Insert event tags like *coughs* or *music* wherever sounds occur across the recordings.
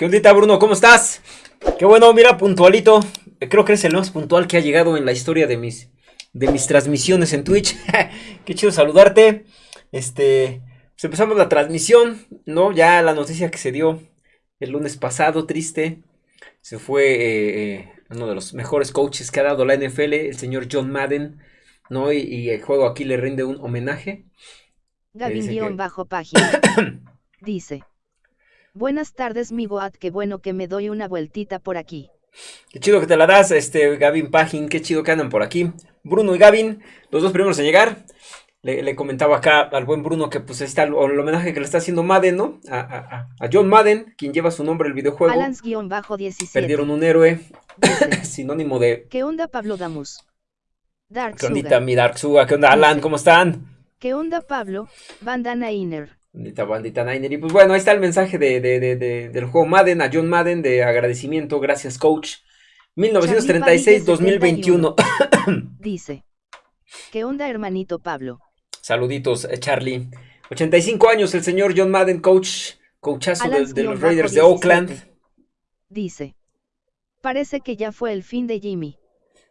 ¿Qué ondita, Bruno? ¿Cómo estás? Qué bueno, mira, puntualito. Creo que eres el más puntual que ha llegado en la historia de mis, de mis transmisiones en Twitch. *laughs* Qué chido saludarte. Este, pues empezamos la transmisión, ¿no? Ya la noticia que se dio el lunes pasado, triste. Se fue eh, eh, uno de los mejores coaches que ha dado la NFL, el señor John Madden, ¿no? Y, el juego aquí le rinde un homenaje. Gavin bajo página. *coughs* dice. Buenas tardes, mi Boat, qué bueno que me doy una vueltita por aquí. Qué chido que te la das, este Gavin Pagin, qué chido que andan por aquí. Bruno y Gavin, los dos primeros en llegar. Le, comentaba acá al buen Bruno que pues está el, homenaje que le está haciendo Madden, ¿no? A, John Madden, quien lleva su nombre el videojuego. Alans-17. Perdieron un héroe, *laughs* sinónimo de... ¿Qué onda Pablo Damus? Dark ¿Qué onda mi Dark Suga? ¿Qué onda Alan? ¿Cómo están? ¿Qué onda Pablo? Bandana Inner. Bandita, bandita Niner. Y pues bueno, ahí está el mensaje de, del juego Madden, a John Madden, de agradecimiento, gracias coach. 1936-2021. *coughs* Dice. ¿Qué onda, hermanito Pablo? Saluditos, eh, Charlie. 85 años, el señor John Madden, coach, coachazo de, los Raiders de Oakland. Dice. Parece que ya fue el fin de Jimmy.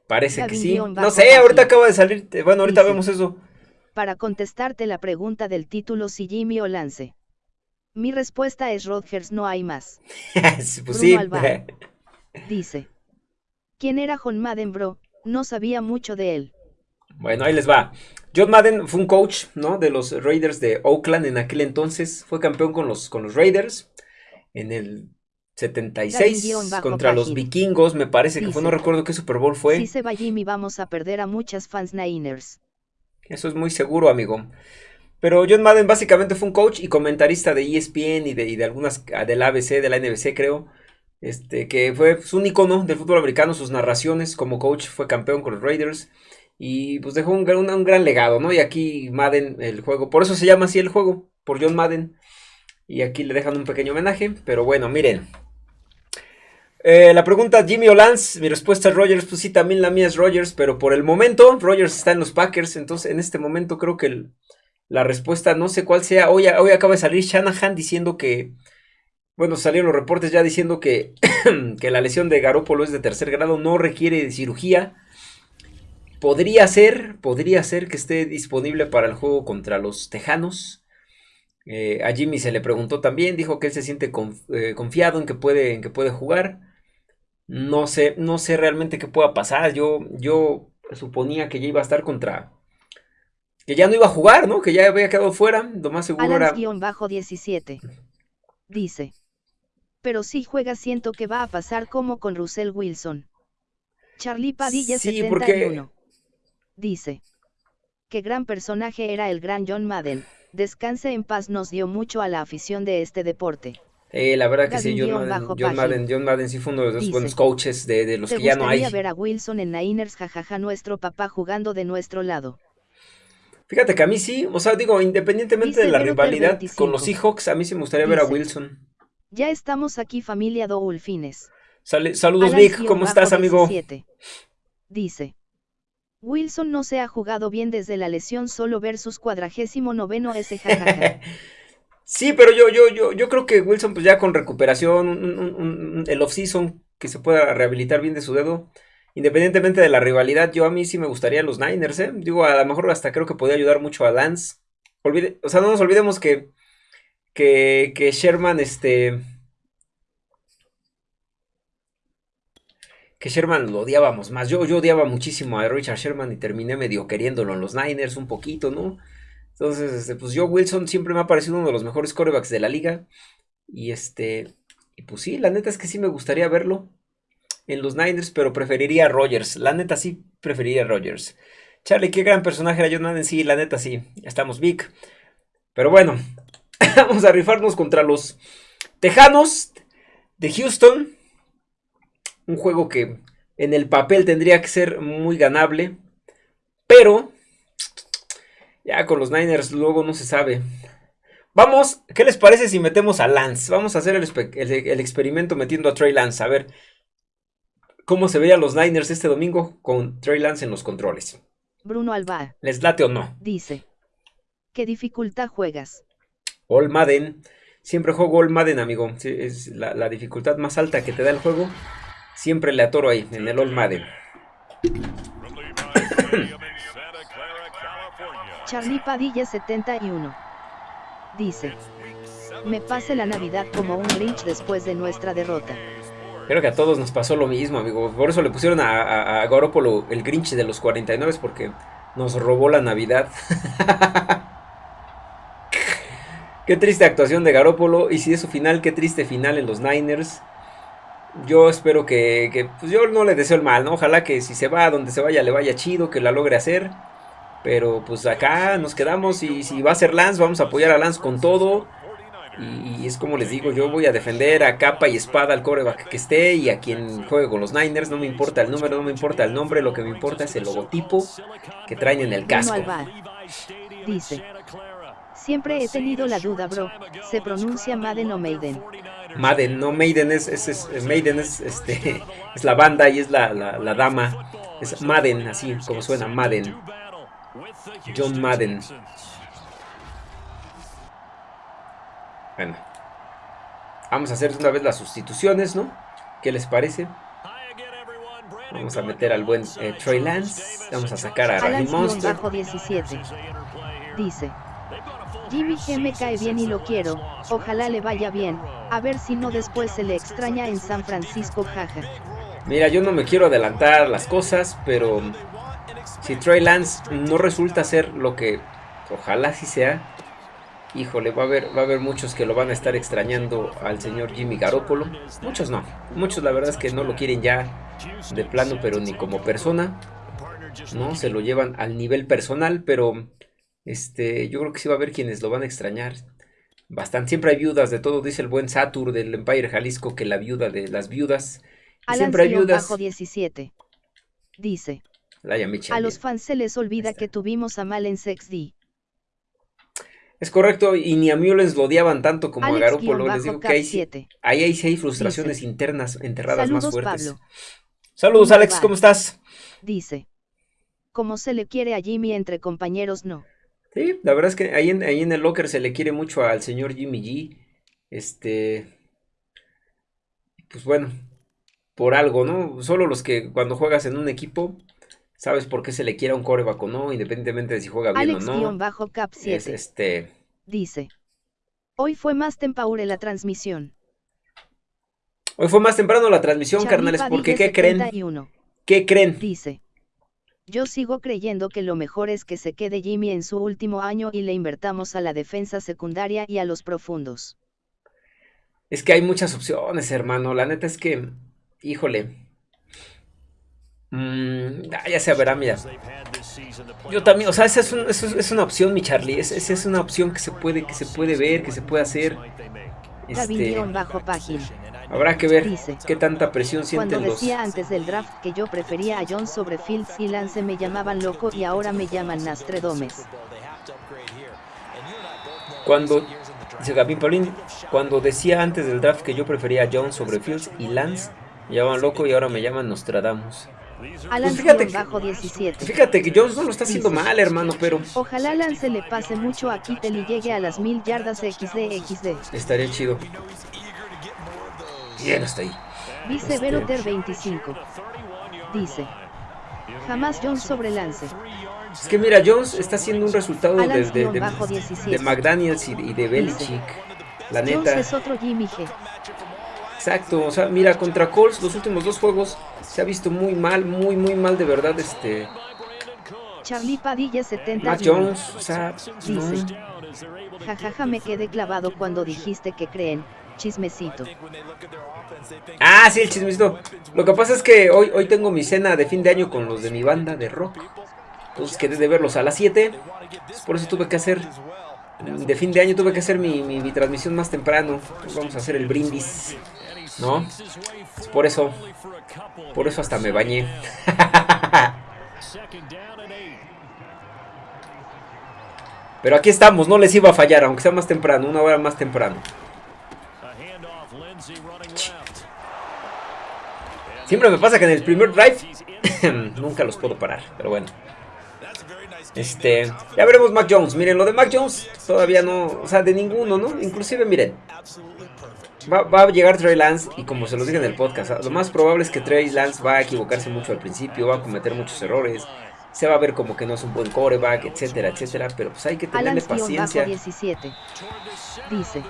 Parece que sí. No sé, ahorita acaba de salir. Eh, bueno, ahorita vemos eso para contestarte la pregunta del título si Jimmy o Lance. Mi respuesta es Rodgers, no hay más. *laughs* pues sí. *laughs* dice. ¿Quién era John Madden, bro? No sabía mucho de él. Bueno, ahí les va. John Madden fue un coach, ¿no? De los Raiders de Oakland en aquel entonces. Fue campeón con los, con los Raiders en el 76 contra los vikingos, me parece que fue, no recuerdo qué Super Bowl fue. Si se va Jimmy vamos a perder a muchas fans Niners. Eso es muy seguro, amigo. Pero John Madden básicamente fue un coach y comentarista de ESPN y de, algunas ah, del ABC, de la NBC, creo. Este, que fue pues, un icono del fútbol americano, sus narraciones como coach, fue campeón con los Raiders. Y pues dejó un, un, gran legado, ¿no? Y aquí Madden, el juego, por eso se llama así el juego, por John Madden. Y aquí le dejan un pequeño homenaje, pero bueno, miren. Eh, la pregunta Jimmy o Lance, mi respuesta es Rogers, pues sí, también la mía es Rogers, pero por el momento Rogers está en los Packers, entonces en este momento creo que la respuesta no sé cuál sea. Hoy, hoy acaba de salir Shanahan diciendo que, bueno, salieron los reportes ya diciendo que, *clears throat* que la lesión de Garoppolo es de tercer grado, no requiere cirugía. Podría ser, podría ser que esté disponible para el juego contra los Tejanos. Eh, a Jimmy se le preguntó también, dijo que él se siente eh, confiado en que puede, en que puede jugar. No sé, no sé realmente qué pueda pasar. Yo, yo suponía que ya iba a estar contra. Que ya no iba a jugar, ¿no? Que ya había quedado fuera. Lo más seguro era. bajo 17. Dice. Pero si juega, siento que va a pasar como con Russell Wilson. Charlie Padilla sí, 71. Dice. Qué gran personaje era el gran John Madden. Descanse en paz nos dio mucho a la afición de este deporte. Eh, la verdad que sí, John Madden, John Madden, sí fue uno de los buenos coaches de, los que ya no hay. ver a Wilson en Niners, jajaja, nuestro papá jugando de nuestro lado. Fíjate que a mí sí, o sea, digo, independientemente de la rivalidad con los Seahawks, a mí sí me gustaría ver a Wilson. Ya estamos aquí, familia Doulfines. saludos, Vic, ¿cómo estás, amigo? Dice. Wilson no se ha jugado bien desde la lesión solo versus cuadragésimo noveno ese jajaja. *laughs* Sí, pero yo, yo, yo, yo creo que Wilson, pues ya con recuperación, el off-season, que se pueda rehabilitar bien de su dedo, independientemente de la rivalidad, yo a mí sí me gustaría los Niners, ¿eh? Digo, a lo mejor hasta creo que podría ayudar mucho a Lance. Olvide, o sea, no nos olvidemos que, que, que Sherman, este... Que Sherman lo odiábamos más. Yo, yo odiaba muchísimo a Richard Sherman y terminé medio queriéndolo en los Niners un poquito, ¿no? Entonces, este, pues yo Wilson siempre me ha parecido uno de los mejores corebacks de la liga. Y este, y pues sí, la neta es que sí me gustaría verlo en los Niners, pero preferiría a Rogers. La neta sí preferiría a Rogers. Charlie, qué gran personaje era John. Sí, la neta sí. Estamos big. Pero bueno, *laughs* vamos a rifarnos contra los Tejanos de Houston. Un juego que en el papel tendría que ser muy ganable. Pero ya con los Niners luego no se sabe. Vamos, ¿qué les parece si metemos a Lance? Vamos a hacer el, experimento metiendo a Trey Lance. A ver cómo se veían los Niners este domingo con Trey Lance en los controles. Bruno Alba. ¿Les late o no? Dice. ¿Qué dificultad juegas? All Madden. Siempre juego el Madden, amigo. es la, la, dificultad más alta que te da el juego. Siempre le atoro ahí, en el All Madden. Charlie Padilla 71. Dice. Me pase la Navidad como un Grinch después de nuestra derrota. Creo que a todos nos pasó lo mismo, amigo. Por eso le pusieron a, a, el Grinch de los 49 porque nos robó la Navidad. *laughs* qué triste actuación de Garópolo. Y si es su final, qué triste final en los Niners. Yo espero que, que pues yo no le deseo el mal, ¿no? Ojalá que si se va a donde se vaya le vaya chido, que la logre hacer. Pero pues acá nos quedamos y si va a ser Lance, vamos a apoyar a Lance con todo. Y, es como les digo, yo voy a defender a capa y espada al coreback que esté y a quien juegue con los Niners. No me importa el número, no me importa el nombre, lo que me importa es el logotipo que traen en el casco. Dice, siempre he tenido la duda, bro. ¿Se pronuncia Madden o Maiden? Madden, no Maiden es, es, Maiden es, este, *laughs* es la banda y es la, la, la dama. Es Madden, así como suena, Madden. John Madden. Bueno. Vamos a hacer una vez las sustituciones, ¿no? ¿Qué les parece? Vamos a meter al buen eh, Trey Lance. Vamos a sacar a Randy Monster. Bajo 17. Dice. Jimmy G me cae bien y lo quiero. Ojalá le vaya bien. A ver si no después se le extraña en San Francisco, jaja. Mira, yo no me quiero adelantar las cosas, pero si Trey Lance no resulta ser lo que ojalá sí sea, híjole, va a haber, va a haber muchos que lo van a estar extrañando al señor Jimmy Garoppolo. Muchos no. Muchos la verdad es que no lo quieren ya de plano, pero ni como persona. No, se lo llevan al nivel personal, pero este, yo creo que sí va a haber quienes lo van a extrañar. Bastante. Siempre hay viudas de todo, dice el buen Satur del Empire Jalisco, que la viuda de las viudas. siempre hay viudas. Bajo 17. Dice. A los fans se les olvida que tuvimos a Mal en D. Es correcto, y ni a Mullens lo odiaban tanto como a Garoppolo. Les digo que ahí, ahí, hay frustraciones internas enterradas más fuertes. Saludos, Alex, ¿cómo estás? Dice. Como se le quiere a Jimmy entre compañeros, no. Sí, la verdad es que ahí en, ahí en el locker se le quiere mucho al señor Jimmy G. Este. Pues bueno, por algo, ¿no? Solo los que cuando juegas en un equipo sabes por qué se le quiere a un coreback o no, independientemente de si juega bien o no. bajo cap 7. este... Dice. Hoy fue más tempraure la transmisión. Hoy fue más temprano la transmisión, carnales, porque ¿qué creen? ¿Qué creen? Dice. Yo sigo creyendo que lo mejor es que se quede Jimmy en su último año y le invertamos a la defensa secundaria y a los profundos. Es que hay muchas opciones, hermano. La neta es que, híjole, Mm, ah, ya se verá, mira. Yo también, o sea, esa es, es, una opción, mi Charlie. Esa, es una opción que se puede, que se puede ver, que se puede hacer. Este, bajo página. Habrá que ver qué tanta presión sienten Cuando decía antes del draft que yo prefería a John sobre Fields y Lance me llamaban loco y ahora me llaman Nastredomes. Cuando, dice Gavin Paulín, cuando decía antes del draft que yo prefería a John sobre Fields y Lance, me llamaban loco y ahora me llaman Nostradamus. Alan pues fíjate, bajo 17. Fíjate que Jones no lo está haciendo mal, hermano, pero... Ojalá Lance le pase mucho a Kittel y llegue a las mil yardas XD XD. Estaría chido. Bien, hasta ahí. Dice este... 25. Dice. Jamás Jones sobre Lance. Es que mira, Jones está haciendo un resultado de, de, de, McDaniels y, de Belichick. La neta. Jones es otro Jimmy G. Exacto, o sea, mira, contra Colts los últimos dos juegos se ha visto muy mal, muy, muy mal de verdad este... Charlie Padilla 70. Matt Jones, o sea, dice. Jajaja, me quedé clavado cuando dijiste que creen. Chismecito. Ah, sí, el chismecito. Lo que pasa es que hoy, hoy tengo mi cena de fin de año con los de mi banda de rock. Entonces quedé de verlos a las 7. Por eso tuve que hacer de fin de año tuve que hacer mi, mi, transmisión más temprano. vamos a hacer el brindis. ¿No? por eso. Por eso hasta me bañé. *laughs* Pero aquí estamos, no les iba a fallar, aunque sea más temprano, una hora más temprano. Siempre me pasa que en el primer drive *coughs* nunca los puedo parar, pero bueno. Este, ya veremos Mac Jones. Miren, lo de Mac Jones todavía no, o sea, de ninguno, ¿no? Inclusive, miren, va, va, a llegar Trey Lance y como se los dije en el podcast, lo más probable es que Trey Lance va a equivocarse mucho al principio, va a cometer muchos errores, se va a ver como que no es un buen coreback, etcétera, etcétera, pero pues hay que tenerle paciencia. 17. Dice,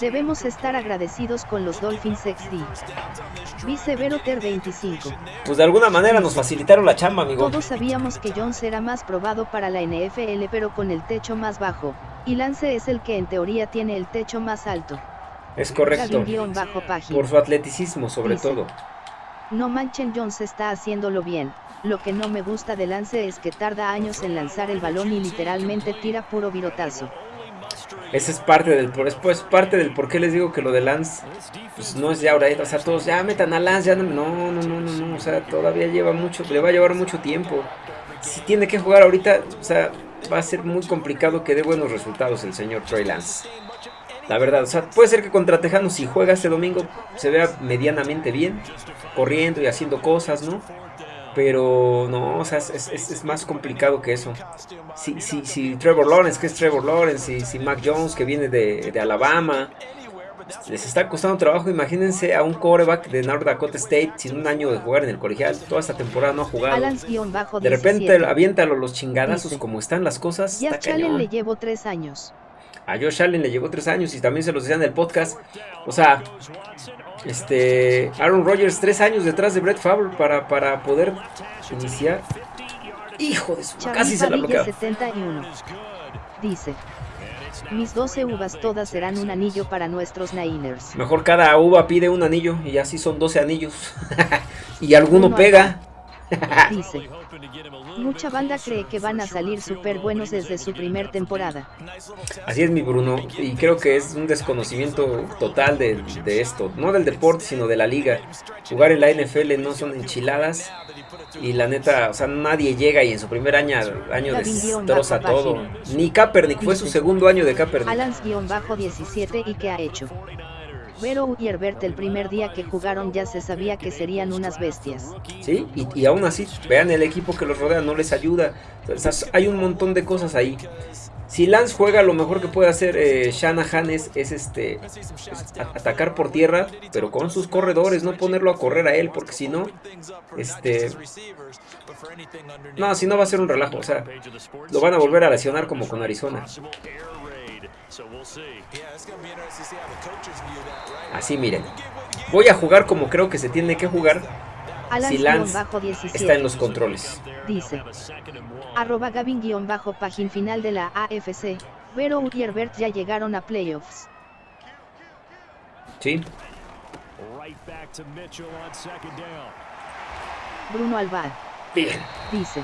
Debemos estar agradecidos con los Dolphins XD. Vice Veroter 25. Pues de alguna manera nos facilitaron la chamba, amigo. Todos sabíamos que Jones era más probado para la NFL pero con el techo más bajo. Y Lance es el que en teoría tiene el techo más alto. Es correcto. Por su atleticismo sobre todo. No manchen Jones está haciéndolo bien. Lo que no me gusta de Lance es que tarda años en lanzar el balón y literalmente tira puro virotazo. Ese es parte del por después parte del por qué les digo que lo de Lance pues no es ya ahora, o sea, todos ya metan a Lance, ya no, no, no, no, no, o sea, todavía lleva mucho, le va a llevar mucho tiempo. Si tiene que jugar ahorita, o sea, va a ser muy complicado que dé buenos resultados el señor Trey Lance. La verdad, o sea, puede ser que contra Tejanos si juega este domingo se vea medianamente bien, corriendo y haciendo cosas, ¿no? Pero no, o sea, es, más complicado que eso. Si, si, si, Trevor Lawrence, que es Trevor Lawrence, y si Mac Jones, que viene de, Alabama, les está costando trabajo. Imagínense a un quarterback de North Dakota State sin un año de jugar en el colegial. Toda esta temporada no ha jugado. De repente aviéntalo los chingadazos como están las cosas. Ya Allen le llevo tres años. A Josh Allen le llevó tres años y también se los decía en el podcast. O sea, este, Aaron Rodgers, tres años detrás de Brett Favre para, para poder iniciar. Hijo de su, casi se la bloqueó. 71. Dice, mis 12 uvas todas serán un anillo para nuestros Niners. Mejor cada uva pide un anillo y así son 12 anillos. *laughs* y alguno pega. Dice, mucha banda cree que van a salir súper buenos desde su primer temporada. Así es mi Bruno, y creo que es un desconocimiento total de, esto, no del deporte, sino de la liga. Jugar en la NFL no son enchiladas, y la neta, o sea, nadie llega y en su primer año, año destroza todo. Ni Kaepernick, fue su segundo año de Kaepernick. Alans-17 y qué ha hecho. Vero y Herbert el primer día que jugaron ya se sabía que serían unas bestias. Sí, y, aún así, vean el equipo que los rodea, no les ayuda. hay un montón de cosas ahí. Si Lance juega, lo mejor que puede hacer eh, Shanahan es, este atacar por tierra, pero con sus corredores, no ponerlo a correr a él, porque si no, este, no, si no va a ser un relajo, o sea, lo van a volver a lesionar como con Arizona. Así miren. Voy a jugar como creo que se tiene que jugar. si Lance está en los controles. Dice. Arroba Gavin-bajo página final de la AFC. Vero y Herbert ya llegaron a playoffs. Sí. Bruno Alvar. Bien. Dice.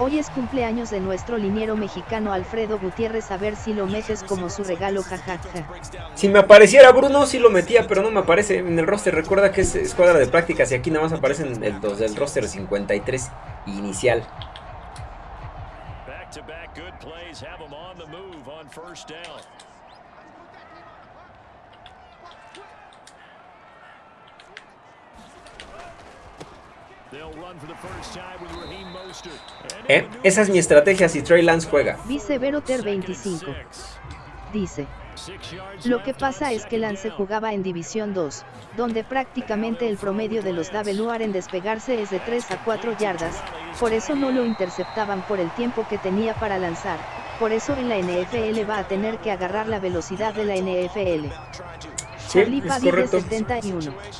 Hoy es cumpleaños de nuestro liniero mexicano Alfredo Gutiérrez, a ver si lo metes como su regalo, jajaja. Si me apareciera Bruno, sí lo metía, pero no me aparece en el roster. Recuerda que es escuadra de prácticas y aquí nada más aparecen el, dos del roster 53 inicial. Eh, esa es mi estrategia si Trey Lance juega. Dice Veroter 25. Dice. Lo que pasa es que Lance jugaba en División 2, donde prácticamente el promedio de los Daveluar en despegarse es de 3 a 4 yardas, por eso no lo interceptaban por el tiempo que tenía para lanzar, por eso en la NFL va a tener que agarrar la velocidad de la NFL. Sí, es correcto.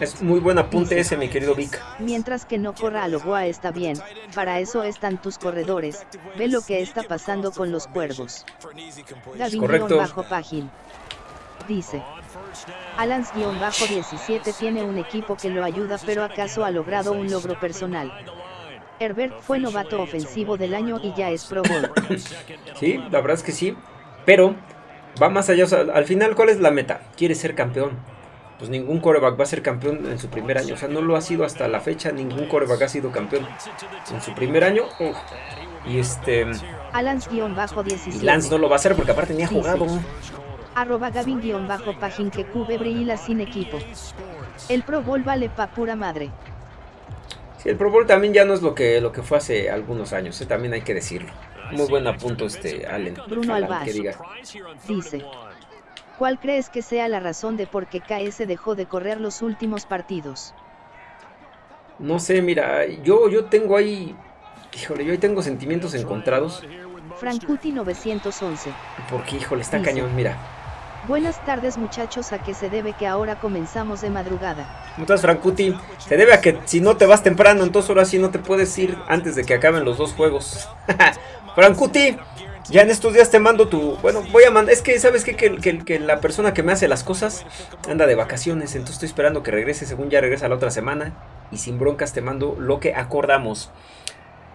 Es muy buen apunte ese, mi querido Vic. Mientras que no corra a lo Goa está bien, para eso están tus corredores. Ve lo que está pasando con los cuervos. Correcto. bajo página. Dice. Alans-17 tiene un equipo que lo ayuda pero acaso ha logrado un logro personal. Herbert fue novato ofensivo del año y ya es Pro Bowl. sí, la verdad es que sí, pero va más allá. al final, ¿cuál es la meta? Quiere ser campeón. Pues ningún coreback va a ser campeón en su primer año. O sea, no lo ha sido hasta la fecha. Ningún coreback ha sido campeón en su primer año. Y este. Alans-17. Lance no lo va a hacer porque aparte ni ha jugado. Arroba Gavin-Pajin que cubre la sin equipo. El Pro Bowl vale pa' pura madre. Sí, el Pro Bowl también ya no es lo que, lo que fue hace algunos años, ¿eh? también hay que decirlo. Muy buen apunto este Allen. Bruno Alba dice, ¿cuál crees que sea la razón de por qué KS dejó de correr los últimos partidos? No sé, mira, yo, yo tengo ahí, híjole, yo ahí tengo sentimientos encontrados. Frankuti 911. Porque, híjole, está cañón, mira. Buenas tardes muchachos, ¿a qué se debe que ahora comenzamos de madrugada? ¿Cómo estás Frankuti? Se debe a que si no te vas temprano, entonces ahora sí no te puedes ir antes de que acaben los dos juegos. *laughs* Frankuti, ya en estos días te mando tu... Bueno, voy a mandar... Es que, ¿sabes qué? Que, que, la persona que me hace las cosas anda de vacaciones, entonces estoy esperando que regrese, según ya regresa la otra semana. Y sin broncas te mando lo que acordamos.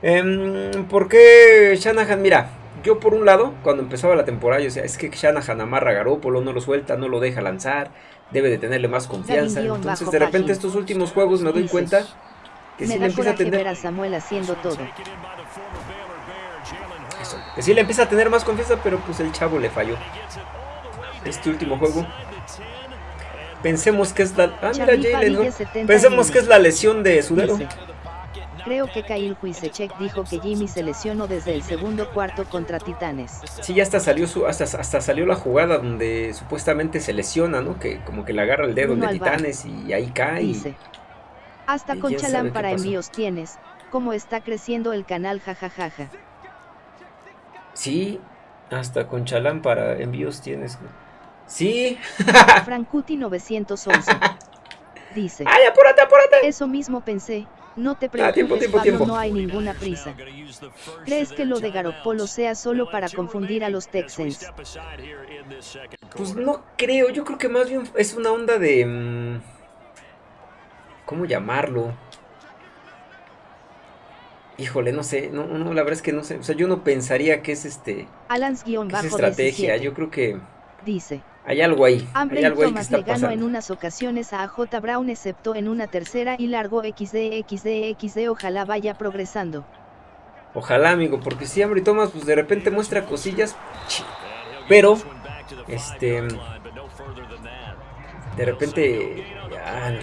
Eh, ¿Por qué Shanahan? Mira, yo por un lado, cuando empezaba la temporada, yo decía, es que Shanahan amarra a Garópolo, no lo suelta, no lo deja lanzar, debe de tenerle más confianza. Entonces de repente estos últimos juegos me doy cuenta que sí le empieza a tener... a Samuel haciendo todo. Que sí le empieza a tener más confianza, pero pues el chavo le falló. Este último juego. Pensemos que es la... Ah, mira, Jalen, Pensemos que es la lesión de su dedo. Creo que Kyle Huisechek dijo que Jimmy se lesionó desde el segundo cuarto contra Titanes. Sí, ya hasta salió su, hasta, hasta salió la jugada donde supuestamente se lesiona, ¿no? Que como que le agarra el dedo de Titanes y ahí cae. Dice. Hasta con Chalán para envíos tienes. ¿Cómo está creciendo el canal jajajaja? Sí, hasta con Chalán para envíos tienes. Sí. *laughs* Frankuti 911. *laughs* Dice. ¡Ay, apúrate, apúrate! Eso mismo pensé. No te ah, preocupes, Pablo, no hay ninguna prisa. ¿Crees que lo de Garoppolo sea solo para confundir a los Texans? Pues no creo, yo creo que más bien es una onda de... Mm, ¿Cómo llamarlo? Híjole, no sé, no, no, la verdad es que no sé, o sea, yo no pensaría que es este... Alans-es estrategia, yo creo que... Dice. Hay algo ahí. hay algo ahí que está le ganó en unas ocasiones a J. Brown excepto en una tercera y largo XD XD XD ojalá vaya progresando. Ojalá amigo, porque si Ambry Thomas pues de repente muestra cosillas, pero este de repente ya,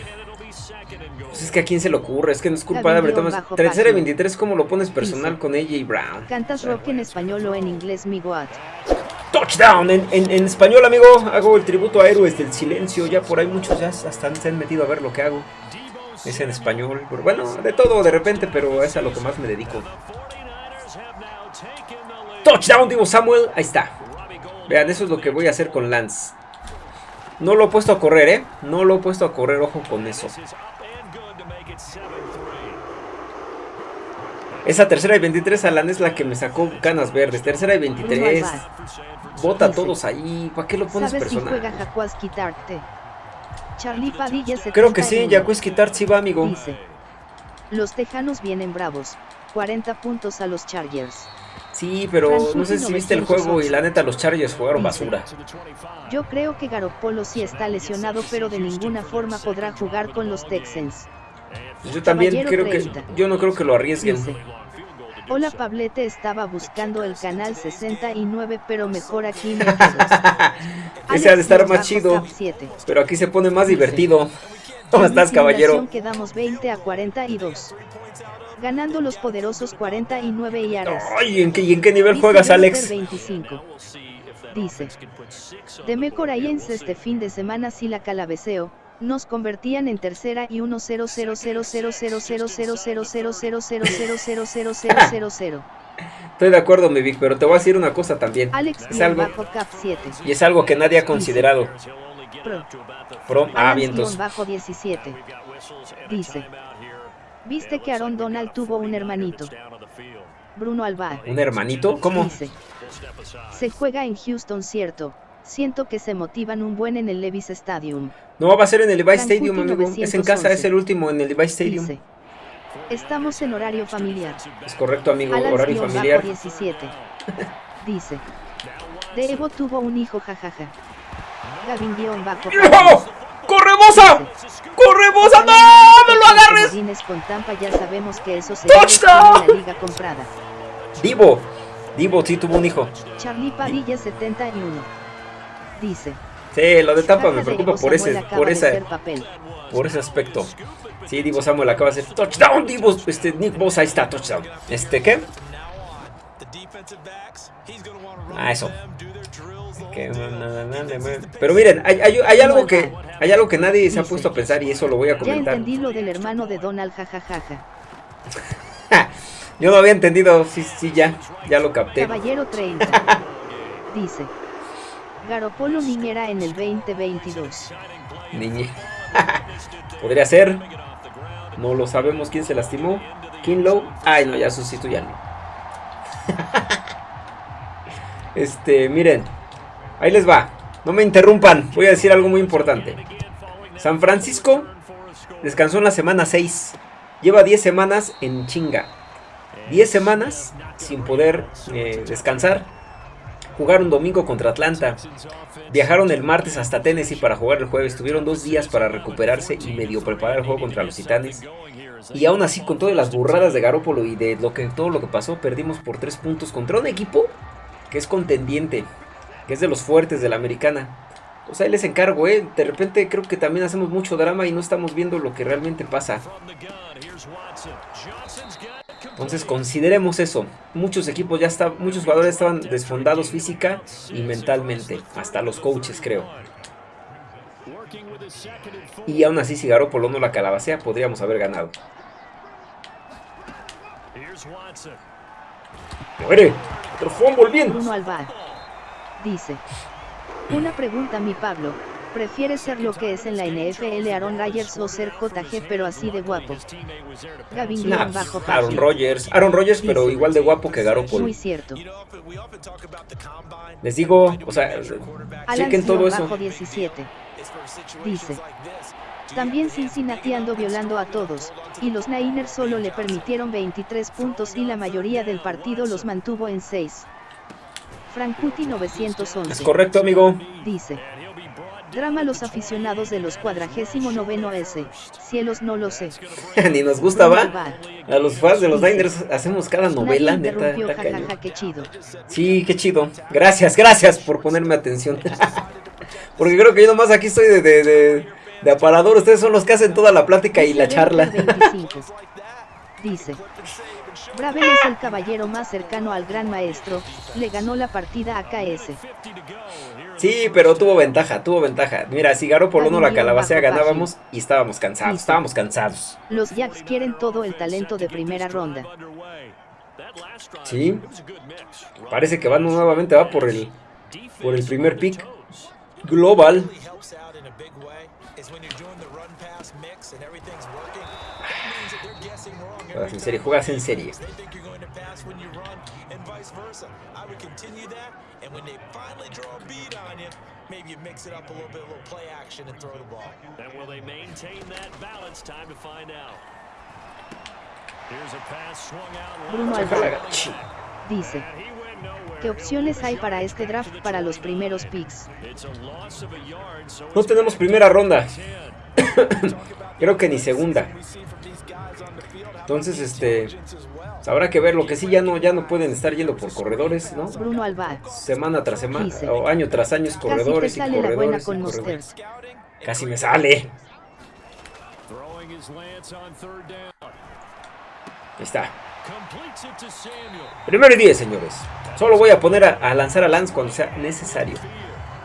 pues es que a quién se le ocurre, es que no es culpa de Thomas. Tercera y 23, ¿cómo lo pones personal con ella y Brown? ¿Cantas rock en español o en inglés, mi? Touchdown. En, español, amigo, hago el tributo a Héroes del Silencio. Ya por ahí muchos ya hasta se han metido a ver lo que hago. Es en español. bueno, de todo de repente, pero es a lo que más me dedico. Touchdown, digo Samuel. Ahí está. Vean, eso es lo que voy a hacer con Lance. No lo he puesto a correr, ¿eh? No lo he puesto a correr, ojo con eso. Esa tercera y 23 Alan es la que me sacó canas verdes. Tercera y 23. Bota a todos ahí. ¿Para qué lo pones personal? Creo que sí, Jacques Kitart sí va, amigo. Dice, los tejanos vienen bravos. 40 puntos a los Chargers. Sí, pero no sé si viste el juego y la neta los Chargers jugaron basura. Yo creo que Garoppolo sí está lesionado, pero de ninguna forma podrá jugar con los Texans. Yo también creo que yo no creo que lo arriesguen. Hola Pablete, estaba buscando el canal 69, pero mejor aquí *laughs* Ese ha de estar más chido. Pero aquí se pone más divertido. *laughs* ¿Cómo estás, caballero? Quedamos 20 a 42. Ganando los poderosos 49 y Aras. Ay, ¿en qué, ¿y en qué nivel juegas, Alex? 25. Dice. De en este fin de semana si la calabeceo, nos convertían en tercera y 1 0 0 0 0 0 0 0 0 0 0 0 0 0 0 0 0 Estoy de acuerdo, mi Vic, pero te voy a decir una cosa también. Alex es algo, y es algo que nadie ha considerado. Pro. Pro. Ah, vientos. bajo 17. Dice. ¿Viste que Aaron Donald tuvo un hermanito? Bruno Alba. ¿Un hermanito? ¿Cómo? Dice. Se juega en Houston, cierto. Siento que se motivan un buen en el Levis Stadium. No, va a ser en el Levi's Stadium, amigo. Es en casa, es el último en el Levi's Stadium. Dice, Estamos en horario familiar. Es correcto, amigo, horario familiar. 17. Dice. De Evo tuvo un hijo, jajaja. Gavin guion bajo. ¡No! ¡Corre, Bosa! ¡Corre, Bosa! ¡No! ¡No lo agarres! con Tampa ya sabemos que eso se la liga comprada. Divo. Divo sí tuvo un hijo. Charlie Padilla 71 dice. Sí, lo de Tampa me preocupa por ese, por esa, por ese aspecto. Sí, Divo Samuel acaba de hacer touchdown, Divo, este, Nick Bosa, ahí está, touchdown. Este, ¿qué? Ah, eso. Pero miren, hay, hay, algo que hay algo que nadie se ha puesto a pensar y eso lo voy a comentar. Ya entendí lo del hermano de Donald, jajajaja. *laughs* Yo no había entendido, sí, sí, ya, ya lo capté. Caballero 30. *laughs* dice. Garopolo niñera en el 2022. Niñera. *laughs* Podría ser. No lo sabemos quién se lastimó. Kinlow. Ay, no, ya sustituyanlo. *laughs* este, miren. Ahí les va. No me interrumpan. Voy a decir algo muy importante. San Francisco descansó en la semana 6. Lleva 10 semanas en chinga. 10 semanas sin poder eh, descansar. Jugaron domingo contra Atlanta. Viajaron el martes hasta Tennessee para jugar el jueves. Tuvieron dos días para recuperarse y medio preparar el juego contra los Titanes. Y aún así, con todas las burradas de Garópolo y de lo que, todo lo que pasó, perdimos por 3 puntos contra un equipo que es contendiente, que es de los fuertes de la americana. O sea, ahí les encargo, ¿eh? De repente creo que también hacemos mucho drama y no estamos viendo lo que realmente pasa. Entonces consideremos eso. Muchos equipos ya están, muchos jugadores estaban desfondados física y mentalmente. Hasta los coaches, creo. Y aún así, si Garoppolo no la calabacea, podríamos haber ganado. ¡Muere! ¡Otro fumble bien! Bruno Alvar dice: Una pregunta, mi Pablo. ¿Prefieres ser lo que es en la NFL Aaron Rodgers o ser JG pero así de guapo? Gavin bajo Aaron Rodgers, Aaron Rodgers pero igual de guapo que Garoppolo. Muy cierto. Les digo, o sea, chequen todo eso. 17. Dice. También Cincinnati ando violando a todos, y los Niners solo le permitieron 23 puntos y la mayoría del partido los mantuvo en 6. Frankuti 911. Es correcto, amigo. Dice. Drama los aficionados de los cuadragésimo noveno S. Cielos no lo sé. *laughs* Ni nos gusta, va. A los fans de los Niners hacemos cada novela, neta. qué chido. Sí, qué chido. Gracias, gracias por ponerme atención. *laughs* Porque creo que yo nomás aquí estoy de, de, de, aparador. Ustedes son los que hacen toda la plática y la charla. *laughs* Dice. Bravel es el caballero más cercano al gran maestro, le ganó la partida a KS. Sí, pero tuvo ventaja, tuvo ventaja. Mira, si por no la calabacea ganábamos y estábamos cansados, estábamos cansados. Los Jacks quieren todo el talento de primera ronda. Sí. Parece que van nuevamente va por el por el primer pick global. Juegas en serie, juegas en serie. maybe you mix it up a little bit, a little play action and throw the ball. And will they maintain that balance? Time to find out. Here's a pass swung out. Bruno Alvarado dice, ¿qué opciones hay para este draft para los primeros picks? No tenemos primera ronda. *coughs* Creo que ni segunda. Entonces, este, pues habrá que ver. Lo que sí ya no, ya no pueden estar yendo por corredores, ¿no? Bruno Alba. Semana tras semana, o año tras año, corredores Casi y corredores. con Casi me sale. Ahí está. Primero y 10, señores. Solo voy a poner a, a lanzar a Lance cuando sea necesario.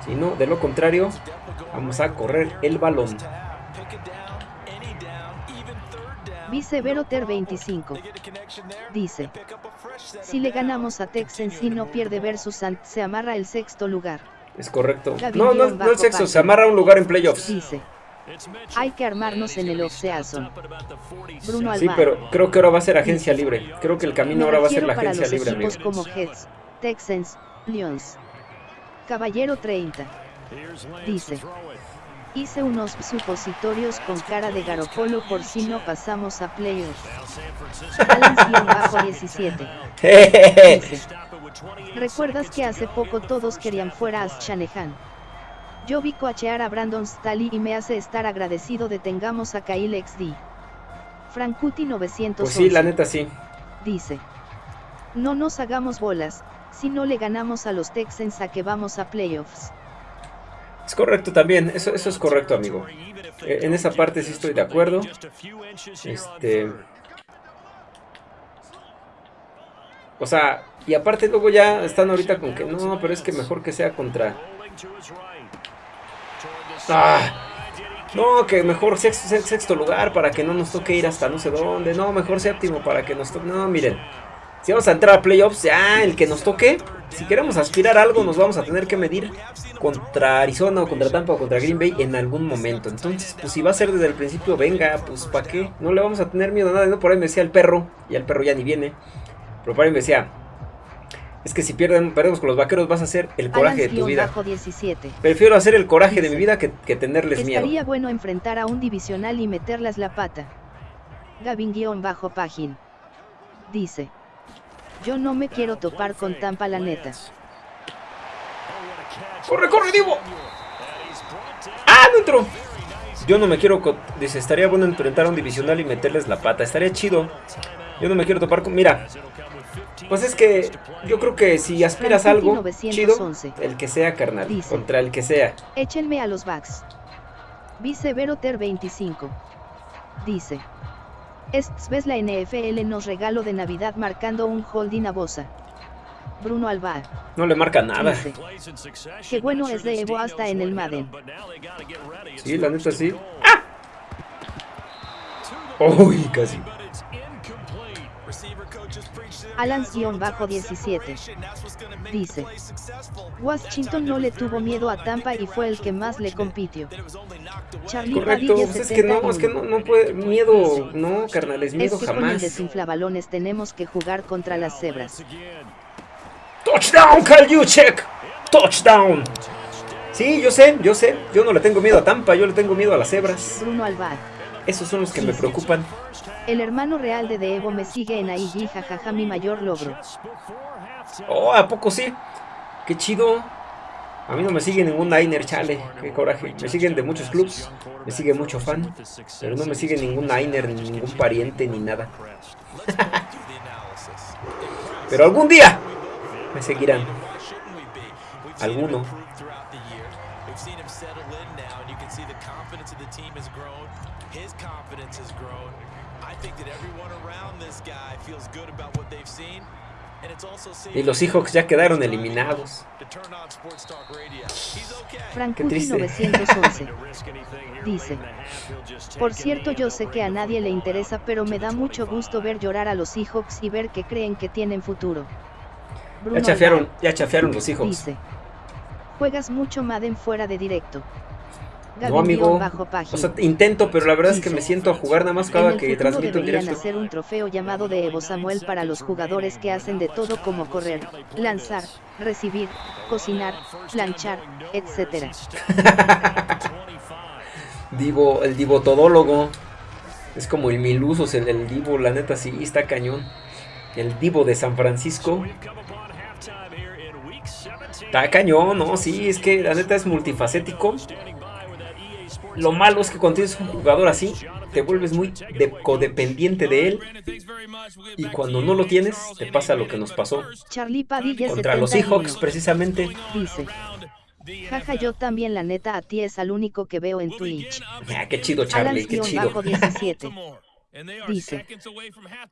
Si no, de lo contrario, vamos a correr el balón. Vice Veroter 25. Dice. Si le ganamos a Texans y no pierde versus Ant, se amarra el sexto lugar. Es correcto. no, no, no el sexto, se amarra un lugar en playoffs. Dice. Hay que armarnos en el off-season. Bruno. Sí, pero creo que ahora va a ser agencia libre. Creo que el camino ahora va a ser la agencia libre, amigo. como Heads, Texans, Lions. Caballero 30. Dice. Hice unos supositorios con cara de Garopolo por si no pasamos a playoffs. bajo 17. ¿Recuerdas que hace poco todos querían fuera a Shanahan? Yo vi coachear a Brandon Staley y me hace estar agradecido de tengamos a Kyle XD. Frankuti 900. Pues sí, la neta sí. Dice. No nos hagamos bolas, si no le ganamos a los Texans a que vamos a playoffs. Es correcto también, eso, eso es correcto, amigo. Eh, en esa parte sí estoy de acuerdo. Este... O sea, y aparte luego ya están ahorita con que no, pero es que mejor que sea contra... Ah, no, que mejor sexto, sexto lugar para que no nos toque ir hasta no sé dónde. No, mejor séptimo para que nos toque... No, miren. Si vamos a entrar a playoffs, ya el que nos toque, si queremos aspirar a algo, nos vamos a tener que medir contra Arizona o contra Tampa o contra Green Bay en algún momento. Entonces, pues si va a ser desde el principio, venga, pues ¿para qué? No le vamos a tener miedo a nada. No, por ahí me decía el perro, y el perro ya ni viene. Pero por ahí me decía, es que si pierden, perdemos con los vaqueros vas a hacer el coraje de tu vida. 17. Prefiero hacer el coraje de mi vida que, tenerles miedo. Estaría bueno enfrentar a un divisional y meterlas la pata. Gavin-Pagin. Dice. Yo no me quiero topar con Tampa la neta. ¡Corre, corre, Divo! ¡Ah, no entró! Yo no me quiero... Dice, estaría bueno enfrentar a un divisional y meterles la pata. Estaría chido. Yo no me quiero topar con... Mira. Pues es que yo creo que si aspiras a algo chido, el que sea, carnal. contra el que sea. Échenme a los backs. Vice Ter 25. Dice. Vez la NFL nos regalo de Navidad marcando un holding a Bosa. Bruno Alba. No le marca nada. Qué bueno es de Evo hasta en el Madden. Sí, la neta sí. ¡Ah! Uy, casi. Alan-17 dice, Washington no le tuvo miedo a Tampa y fue el que más le compitió. Charlie Correcto, pues es que no, es que no, no puede, miedo, no, carnales, miedo es que jamás. Con el desinflabalones tenemos que jugar contra las cebras. Touchdown, Kyle Juchek, touchdown. Sí, yo sé, yo sé, yo no le tengo miedo a Tampa, yo le tengo miedo a las cebras. Bruno Alvar. Esos son los que me preocupan. El hermano real de Devo me sigue en IG, jajaja, mi mayor logro. Oh, ¿a poco sí? Qué chido. A mí no me sigue ningún Niner, chale, qué coraje. Me siguen de muchos clubs, me sigue mucho fan, pero no me sigue ningún Niner, ni ningún pariente, ni nada. *laughs* pero algún día me seguirán. Alguno. Y los Seahawks ya quedaron eliminados. Frank 911 dice, por cierto yo sé que a nadie le interesa pero me da mucho gusto ver llorar a los Seahawks y ver que creen que tienen futuro. ya chafearon, ya chafearon los Seahawks. Dice, juegas mucho Madden fuera de directo. No, amigo. O sea, intento, pero la verdad es que me siento a jugar nada más cada que transmito en directo. hacer un trofeo llamado de Evo Samuel para los jugadores que hacen de todo como correr, lanzar, recibir, cocinar, planchar, etc. *laughs* Divo, el Divo todólogo. Es como el Milusos, el, el Divo, la neta sí, está cañón. El Divo de San Francisco. Está cañón, ¿no? Sí, es que la neta es multifacético. Lo malo es que cuando tienes un jugador así, te vuelves muy codependiente de él. Y cuando no lo tienes, te pasa lo que nos pasó. Contra los Seahawks, precisamente. Dice. Jaja, yo también, la neta, a ti es al único que veo en Twitch. Ah, qué chido, Charlie, qué chido. 17. Dice,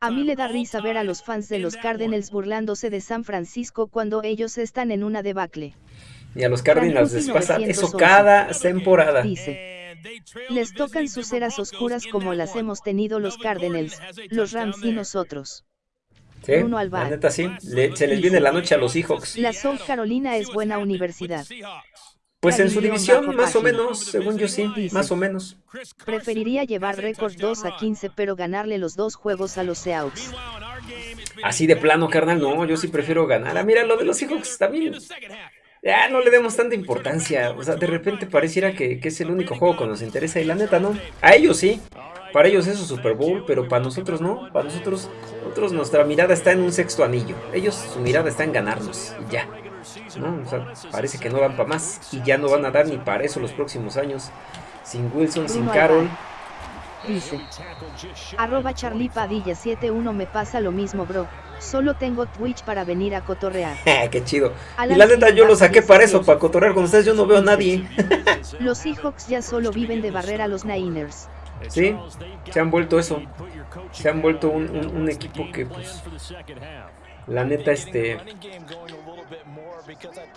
a mí le da risa ver a los fans de los Cardinals burlándose de San Francisco cuando ellos están en una debacle. Y a los Cardinals les pasa eso cada temporada. Dice, les tocan sus eras oscuras como las hemos tenido los Cardinals, los Rams y nosotros. Sí, la neta sí, se les viene la noche a los Seahawks. La South Carolina es buena universidad. Pues en su división, más o menos, según yo sí, más o menos. Preferiría llevar récord 2 a 15, pero ganarle los dos juegos a los Seahawks. Así de plano, carnal, no, yo sí prefiero ganar. Ah, mira, lo de los Seahawks también ya no le demos tanta importancia. O sea, de repente pareciera que, es el único juego que nos interesa y la neta no. A ellos sí. Para ellos es su Super Bowl, pero para nosotros no. Para nosotros, nosotros nuestra mirada está en un sexto anillo. Ellos su mirada está en ganarnos y ya. ¿no? O sea, parece que no dan para más y ya no van a dar ni para eso los próximos años. Sin Wilson, sin Carroll. Dice. Arroba Charlie Padilla 71 me pasa lo mismo bro. Solo tengo Twitch para venir a cotorrear. *laughs* Qué chido. y la neta yo lo saqué para eso, para cotorrear con ustedes. Yo no veo a nadie. *laughs* los Seahawks ya solo viven de barrer a los Niners. Sí, se han vuelto eso. Se han vuelto un, un equipo que pues la neta, este...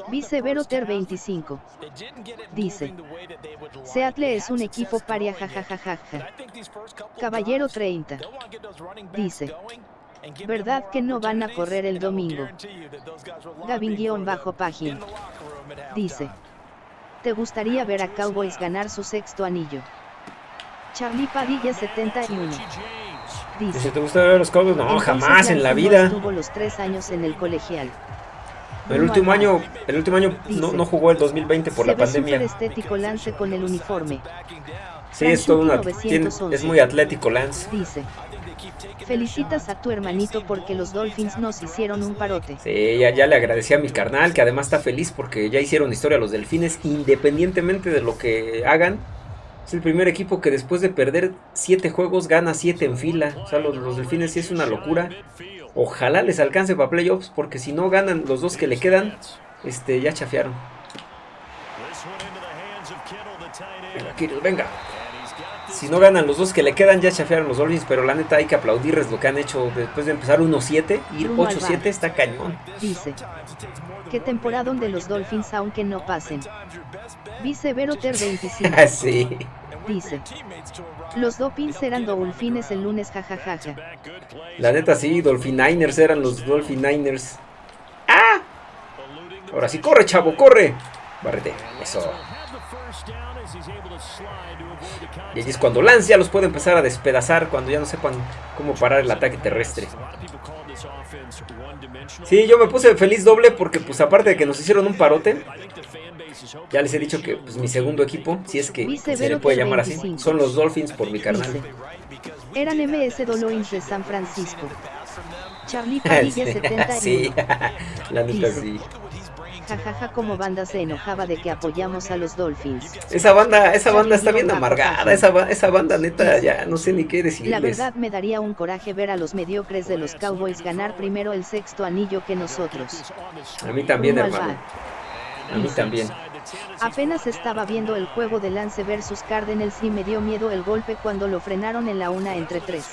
Viceveroter 25. Dice. Seattle es un equipo paria jajajaja. Caballero 30. Dice. ¿Verdad que no van a correr el domingo? Gavin-Página. Dice. ¿Te gustaría ver a Cowboys ganar su sexto anillo? Charlie Padilla 71. Dice, te gusta ver los Cowboys, no, jamás en la vida. Estuvo los tres años en el colegial. El último año, el último año no, no, jugó el 2020 por la pandemia. estético Lance con el uniforme. Sí, es todo una, es muy atlético Lance. Dice. Felicitas a tu hermanito porque los Dolphins nos hicieron un parote. Sí, ya, ya le agradecí a mi carnal que además está feliz porque ya hicieron historia los Delfines independientemente de lo que hagan es el primer equipo que después de perder 7 juegos gana 7 en fila. O sea, los, Delfines sí es una locura. Ojalá les alcance para playoffs, porque si no ganan los dos que le quedan, este, ya chafearon. Venga, venga. Si no ganan los dos que le quedan, ya chafearon los Dolphins, pero la neta hay que aplaudirles lo que han hecho después de empezar 1-7, ir 8-7 está cañón. Dice, qué temporada donde los Dolphins aunque no pasen. Vice Veroter 25. *laughs* sí. Dice. Los Dolphins eran Dolphines el lunes, jajajaja. La neta sí, Dolphininers eran los Dolphininers. ¡Ah! Ahora sí, corre, chavo, corre. Barrete, eso. Y allí es cuando Lance ya los puede empezar a despedazar cuando ya no sepan cómo parar el ataque terrestre. Sí, yo me puse feliz doble porque pues aparte de que nos hicieron un parote, ya les he dicho que pues, mi segundo equipo, si es que se le puede llamar así, son los Dolphins por mi carnal. Eran MS Dolphins de San Francisco. Charlie *laughs* Padilla 71. *laughs* sí, *laughs* la neta sí. Jajaja como banda se enojaba de que apoyamos a los Dolphins. Esa banda, esa banda está bien amargada, esa, esa banda neta ya no sé ni qué decirles. La verdad me daría un coraje ver a los mediocres de los Cowboys ganar primero el sexto anillo que nosotros. A mí también, hermano. A mí también. Apenas estaba viendo el juego de Lance versus Cardinals y me dio miedo el golpe cuando lo frenaron en la una entre tres.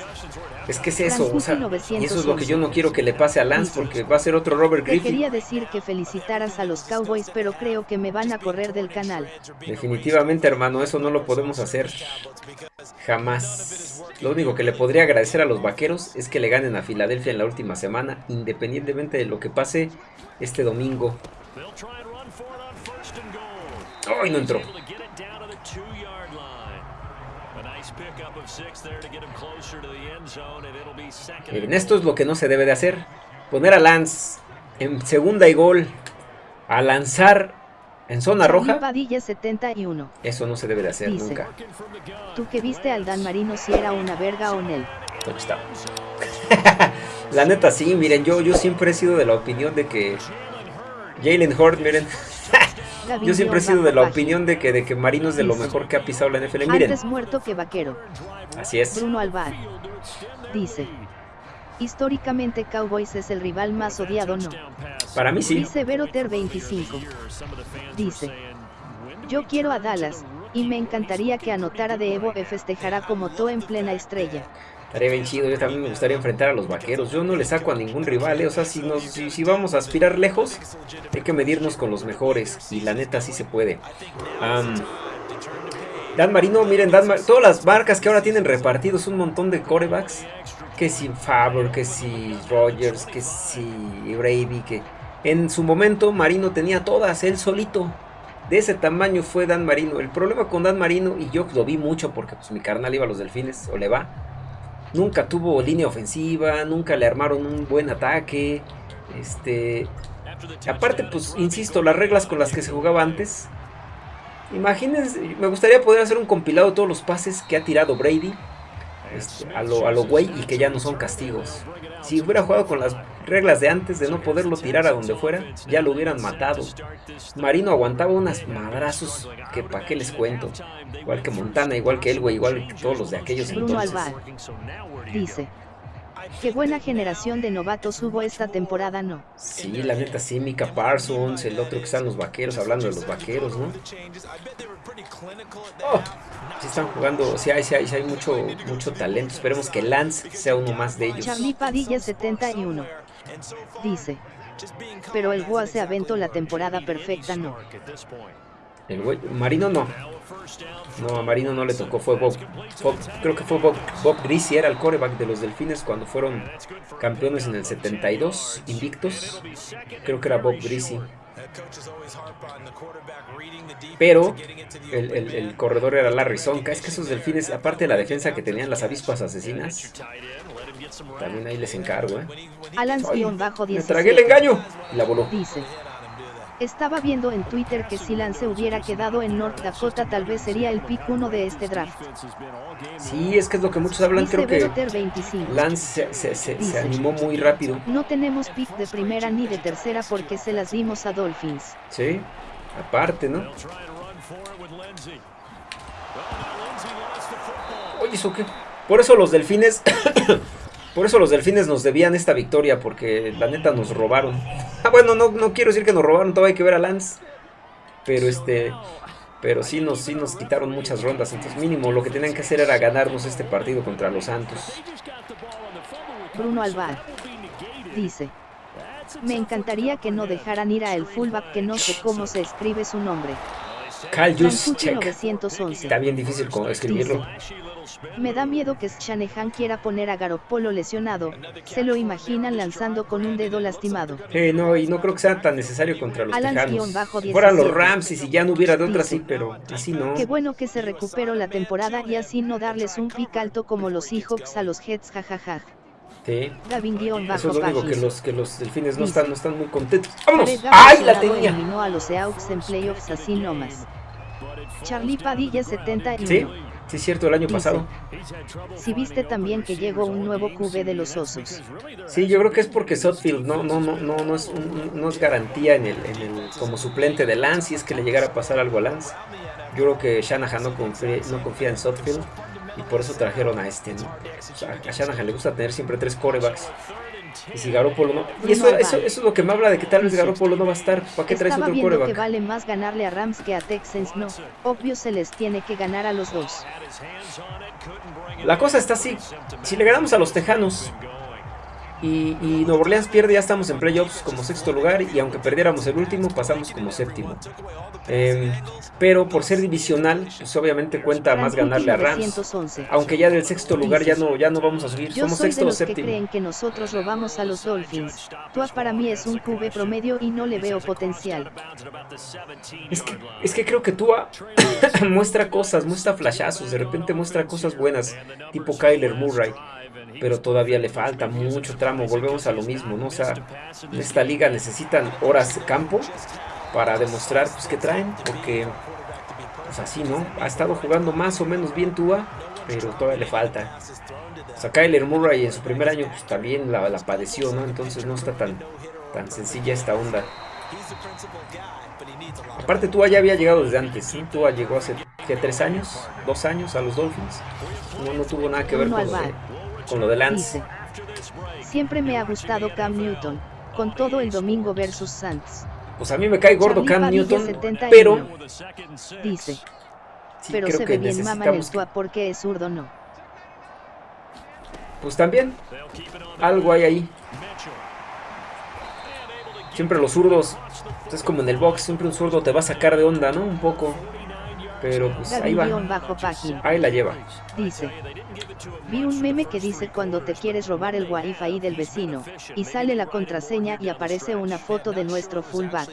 Es que es eso, o sea, y eso es lo que yo no quiero que le pase a Lance porque va a ser otro Robert Griffin. quería decir que felicitaras a los Cowboys, pero creo que me van a correr del canal. Definitivamente, hermano, eso no lo podemos hacer. Jamás. Lo único que le podría agradecer a los vaqueros es que le ganen a Filadelfia en la última semana, independientemente de lo que pase este domingo. ¡Ay, no entró! Miren, esto es lo que no se debe de hacer. Poner a Lance en segunda y gol. A lanzar en zona roja. Padilla 71. Eso no se debe de hacer nunca. Tú que viste al Dan Marino si era una verga o no. ¿Dónde está? *laughs* La neta sí, miren, yo, yo siempre he sido de la opinión de que Jalen Hurt, miren, yo siempre he sido de la opinión de que, de que Marino es de lo mejor que ha pisado la NFL. Miren. Antes muerto que vaquero. Así es. Bruno Alvar. Dice. Históricamente Cowboys es el rival más odiado, ¿no? Para mí sí. Dice Veroter 25. Dice. Yo quiero a Dallas, y me encantaría que anotara de Evo e festejará como To en plena estrella. Estaría bien chido, yo también me gustaría enfrentar a los vaqueros. Yo no le saco a ningún rival, ¿eh? o sea, si, nos, vamos a aspirar lejos, hay que medirnos con los mejores. Y la neta sí se puede. Dan Marino, miren, Dan todas las marcas que ahora tienen repartidos un montón de corebacks. Que si Faber, que si Rogers, que si Brady, que... En su momento Marino tenía todas, él solito. De ese tamaño fue Dan Marino. El problema con Dan Marino, y yo lo vi mucho porque pues mi carnal iba a los delfines, o le va nunca tuvo línea ofensiva, nunca le armaron un buen ataque. Este, aparte, pues, insisto, las reglas con las que se jugaba antes. Imagínense, me gustaría poder hacer un compilado de todos los pases que ha tirado Brady este, a lo, a lo y que ya no son castigos. Si hubiera jugado con las reglas de antes de no poderlo tirar a donde fuera, ya lo hubieran matado. Marino aguantaba unas madrazos que pa' qué les cuento. Igual que Montana, igual que Elway, igual que todos los de aquellos Alvar dice, Qué buena generación de novatos hubo esta temporada, ¿no? Sí, la neta sí, Mika Parsons, el otro que están los vaqueros, hablando de los vaqueros, ¿no? Oh, sí están jugando, sí hay, sí hay, sí hay mucho, mucho talento. Esperemos que Lance sea uno más de ellos. Charlie Padilla 71 dice, pero el Goa se aventó la temporada perfecta, ¿no? El güey, Marino no. No, a Marino no le tocó, fue Bob, creo que fue Bob, Bob era el coreback de los Delfines cuando fueron campeones en el 72, invictos. Creo que era Bob Greasy. Pero el, corredor era Larry Sonka. Es que esos delfines, aparte de la defensa que tenían las avispas asesinas, también ahí les encargo, ¿eh? Alan Me tragué el engaño y la voló. Dice. Estaba viendo en Twitter que si Lance hubiera quedado en North Dakota tal vez sería el pick 1 de este draft. Sí, es que es lo que muchos hablan, creo que Lance se, animó muy rápido. No tenemos pick de primera ni de tercera porque se las dimos a Dolphins. Sí, aparte, ¿no? Oye, ¿eso qué? Por eso los delfines Por eso los delfines nos debían esta victoria, porque la neta nos robaron. Ah, bueno, no, no quiero decir que nos robaron, todavía hay que ver a Lance. Pero este. Pero sí nos, sí nos quitaron muchas rondas. Entonces, mínimo, lo que tenían que hacer era ganarnos este partido contra los Santos. Bruno Alvar dice. Me encantaría que no dejaran ir a el fullback que no sé cómo se escribe su nombre. Cal Está bien difícil escribirlo. Me da miedo que Shanahan quiera poner a Garoppolo lesionado, se lo imaginan lanzando con un dedo lastimado. Eh, no, y no creo que sea tan necesario contra los Alan Tejanos. Fueran los Rams y si ya no hubiera de otra sí, pero así no. Qué bueno que se recuperó la temporada y así no darles un pick alto como los Seahawks a los Jets, jajaja. Sí. Gavin Eso es lo único que los, que los delfines no están, no están muy contentos. ¡Vámonos! ¡Ay, la tenía! eliminó a los Seahawks en playoffs así nomás. Charlie Padilla 71. Sí. Sí, es cierto, el año pasado. Si viste también que llegó un nuevo QB de los Osos. Sí, yo creo que es porque Sotfield no, no, no, no, no, es, no es garantía en el, en el, como suplente de Lance, si es que le llegara a pasar algo a Lance. Yo creo que Shanahan no confía, no confía en Sotfield y por eso trajeron a este. ¿no? a Shanahan le gusta tener siempre tres corebacks. Y si Garoppolo no. Y eso, eso, eso, es lo que me habla de que tal vez Garoppolo no va a estar. ¿Para qué traes otro coreback? que vale más ganarle a Rams que a Texans. No, obvio se les tiene que ganar a los dos. La cosa está así. Si le ganamos a los Tejanos, y, y Nuevo Orleans pierde, ya estamos en playoffs como sexto lugar y aunque perdiéramos el último, pasamos como séptimo. Em, pero por ser divisional, pues obviamente cuenta más ganarle a Rams. Aunque ya del sexto lugar ya no, ya no vamos a subir, somos sexto o séptimo. que creen que nosotros robamos a los Dolphins. Tua para mí es un QB promedio y no le veo potencial. Es que, es que creo que Tua *coughs* muestra cosas, muestra flashazos, de repente muestra cosas buenas, tipo Kyler Murray pero todavía le falta mucho tramo. Volvemos a lo mismo, ¿no? O sea, en esta liga necesitan horas de campo para demostrar pues, que traen, porque pues así, ¿no? Ha estado jugando más o menos bien Tua, pero todavía le falta. O sea, Kyler Murray en su primer año pues, también la, padeció, ¿no? Entonces no está tan, tan sencilla esta onda. Aparte Tua ya había llegado desde antes, ¿sí? Tua llegó hace ¿qué, tres años, dos años a los Dolphins. No, no tuvo nada que ver con con lo de Lance. siempre me ha gustado Cam Newton, con todo el domingo versus Saints. Pues a mí me cae gordo Cam Newton, pero... Dice. pero se ve bien mama en el tua porque es zurdo, ¿no? Pues también, algo hay ahí. Siempre los zurdos, es como en el box, siempre un zurdo te va a sacar de onda, ¿no? Un poco. Pero pues ahí va. Ahí la lleva. Dice. Vi un meme que dice cuando te quieres robar el wifi del vecino, y sale la contraseña y aparece una foto de nuestro fullback.